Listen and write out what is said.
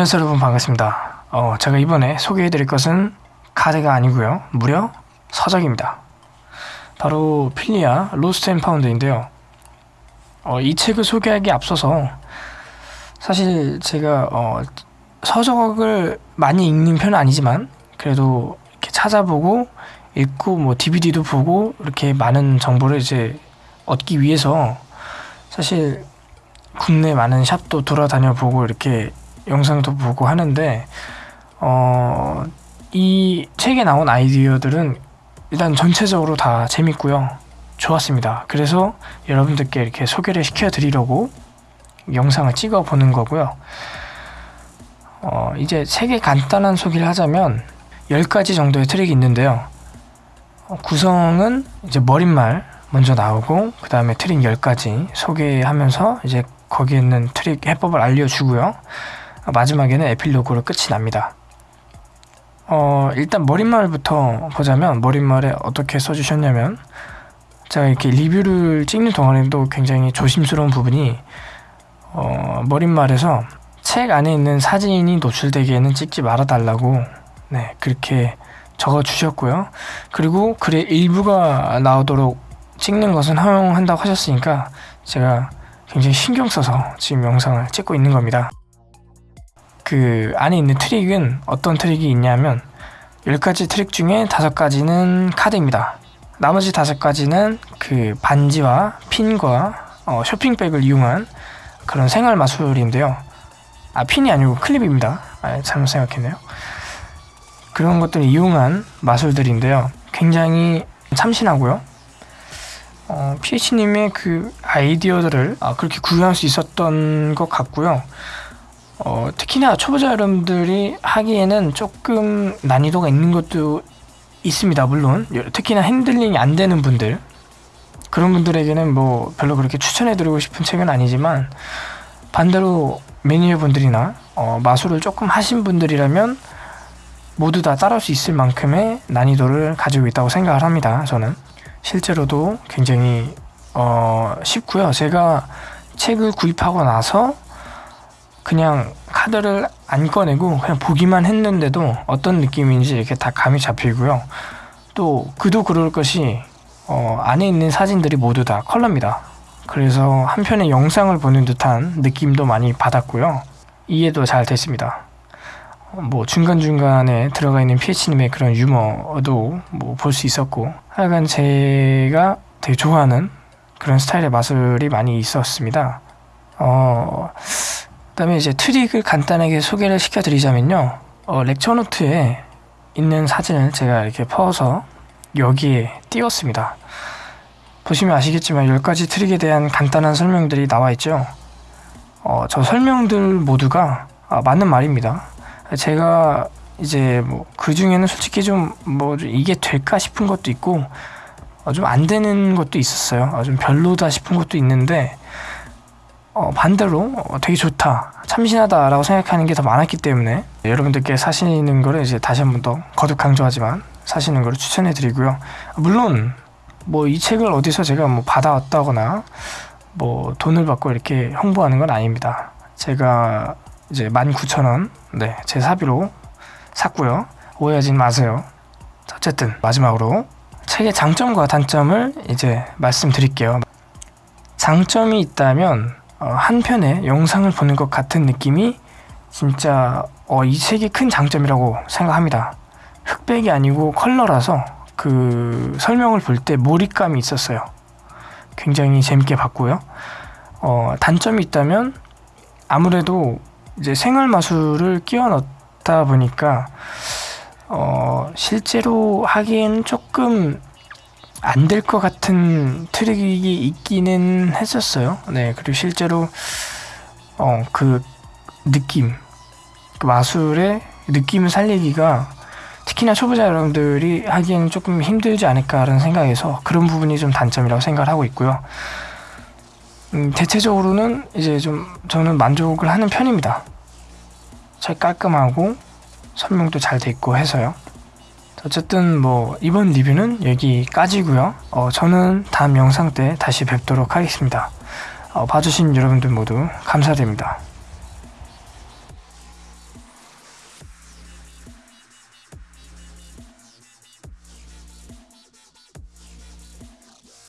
안녕하세요 여러분. 반갑습니다. 어, 제가 이번에 소개해드릴 것은 카드가 아니고요. 무려 서적입니다. 바로 필리아 Lost and Found인데요. 어, 이 책을 소개하기 앞서서 사실 제가 어, 서적을 많이 읽는 편은 아니지만 그래도 이렇게 찾아보고 읽고 뭐 DVD도 보고 이렇게 많은 정보를 이제 얻기 위해서 사실 국내 많은 샵도 돌아다녀 보고 이렇게 영상도 보고 하는데 어, 이 책에 나온 아이디어들은 일단 전체적으로 다 재밌고요. 좋았습니다. 그래서 여러분들께 이렇게 소개를 시켜드리려고 영상을 찍어 보는 거고요. 어, 이제 책의 간단한 소개를 하자면 10가지 정도의 트릭이 있는데요. 어, 구성은 이제 머릿말 먼저 나오고 그 다음에 트릭 10가지 소개하면서 이제 거기에 있는 트릭 해법을 알려주고요. 마지막에는 에필로그로 끝이 납니다. 어, 일단 머릿말부터 보자면 머릿말에 어떻게 써주셨냐면 제가 이렇게 리뷰를 찍는 동안에도 굉장히 조심스러운 부분이 어, 머릿말에서 책 안에 있는 사진이 노출되기에는 찍지 말아달라고 네 그렇게 적어 주셨고요. 그리고 글의 일부가 나오도록 찍는 것은 허용한다고 하셨으니까 제가 굉장히 신경 써서 지금 영상을 찍고 있는 겁니다. 그 안에 있는 트릭은 어떤 트릭이 있냐면 10가지 트릭 중에 5가지는 카드입니다. 나머지 5가지는 그 반지와 핀과 어, 쇼핑백을 이용한 그런 생활 마술인데요. 아 핀이 아니고 클립입니다. 아, 잘못 생각했네요. 그런 것들을 이용한 마술들인데요. 굉장히 참신하고요. 어, PH님의 그 아이디어들을 아, 그렇게 구현할 수 있었던 것 같고요. 어, 특히나 초보자 여러분들이 하기에는 조금 난이도가 있는 것도 있습니다. 물론 특히나 핸들링이 안 되는 분들 그런 분들에게는 뭐 별로 그렇게 추천해드리고 싶은 책은 아니지만 반대로 매니어 분들이나 어, 마술을 조금 하신 분들이라면 모두 다 따라할 수 있을 만큼의 난이도를 가지고 있다고 생각을 합니다. 저는 실제로도 굉장히 어, 쉽고요. 제가 책을 구입하고 나서 그냥 카드를 안 꺼내고 그냥 보기만 했는데도 어떤 느낌인지 이렇게 다 감이 잡히고요. 또 그도 그럴 것이 어, 안에 있는 사진들이 모두 다 컬러입니다. 그래서 한편의 영상을 보는 듯한 느낌도 많이 받았고요. 이해도 잘 됐습니다. 뭐 중간중간에 들어가 있는 PH님의 그런 유머도 뭐 볼 수 있었고 하여간 제가 되게 좋아하는 그런 스타일의 마술이 많이 있었습니다. 어, 그다음에 이제 트릭을 간단하게 소개를 시켜드리자면요. 어, 렉처 노트에 있는 사진을 제가 이렇게 퍼서 여기에 띄웠습니다. 보시면 아시겠지만 10가지 트릭에 대한 간단한 설명들이 나와 있죠. 어, 저 설명들 모두가 아, 맞는 말입니다. 제가 이제 뭐 그 중에는 솔직히 좀 뭐 이게 될까 싶은 것도 있고 어, 좀안 되는 것도 있었어요. 어, 좀 별로다 싶은 것도 있는데 어, 반대로 어, 되게 좋다 참신하다라고 생각하는 게 더 많았기 때문에 여러분들께 사시는 거를 이제 다시 한 번 더 거듭 강조하지만 사시는 거를 추천해 드리고요. 물론 뭐 이 책을 어디서 제가 뭐 받아왔다거나 뭐 돈을 받고 이렇게 홍보하는 건 아닙니다. 제가 이제 19,000원 네, 제 사비로 샀고요. 오해하지 마세요. 어쨌든 마지막으로 책의 장점과 단점을 이제 말씀드릴게요. 장점이 있다면 어, 한 편의 영상을 보는 것 같은 느낌이 진짜 어, 이 책의 큰 장점이라고 생각합니다. 흑백이 아니고 컬러라서 그 설명을 볼 때 몰입감이 있었어요. 굉장히 재밌게 봤고요. 어, 단점이 있다면 아무래도 이제 생활 마술을 끼워 넣다 보니까 어, 실제로 하기엔 조금 안 될 것 같은 트릭이 있기는 했었어요. 네, 그리고 실제로 어, 그 느낌, 그 마술의 느낌을 살리기가 특히나 초보자 여러분들이 하기에는 조금 힘들지 않을까라는 생각에서 그런 부분이 좀 단점이라고 생각을 하고 있고요. 음, 대체적으로는 이제 좀 저는 만족을 하는 편입니다. 잘 깔끔하고 설명도 잘 돼 있고 해서요. 어쨌든 뭐 이번 리뷰는 여기까지고요. 어, 저는 다음 영상 때 다시 뵙도록 하겠습니다. 어, 봐주신 여러분들 모두 감사드립니다